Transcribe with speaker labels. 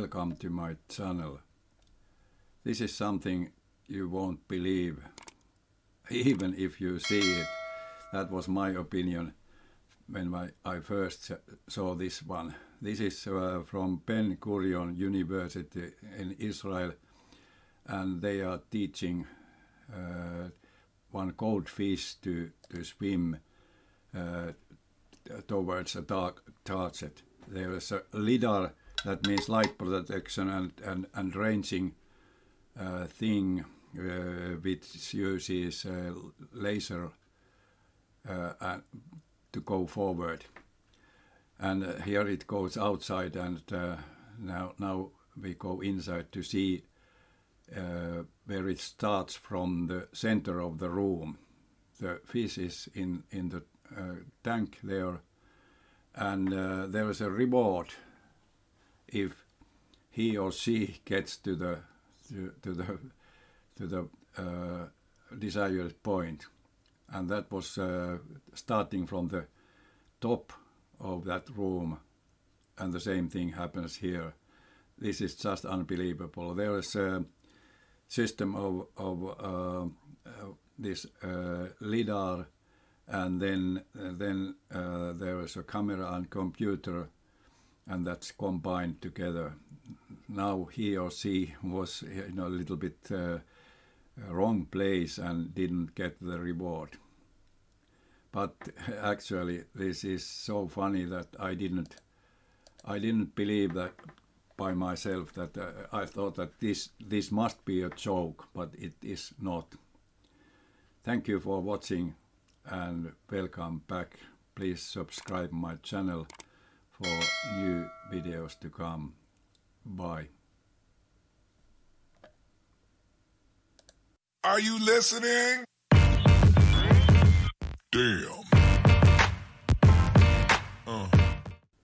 Speaker 1: welcome to my channel. This is something you won't believe, even if you see it. That was my opinion when my, I first saw this one. This is uh, from Ben Gurion University in Israel, and they are teaching uh, one goldfish to, to swim uh, towards a dark target. There is a LIDAR, that means light protection and, and, and ranging uh, thing uh, which uses uh, laser uh, to go forward. And uh, here it goes outside and uh, now, now we go inside to see where it starts from the center of the room. The fish is in, in the tank there and there is a reward if he or she gets to the to, to the to the uh, desired point. And that was uh, starting from the top of that room. And the same thing happens here. This is just unbelievable. There is a system of, of uh, uh this uh, lidar. And then then uh, there is a camera and computer and that's combined together now he or she was in a little bit wrong place and didn't get the reward. But actually this is so funny that I didn't I didn't believe that by myself that uh, I thought that this this must be a joke but it is not. Thank you for watching and welcome back. Please subscribe my channel for new videos to come. Bye.
Speaker 2: Are you listening? Damn.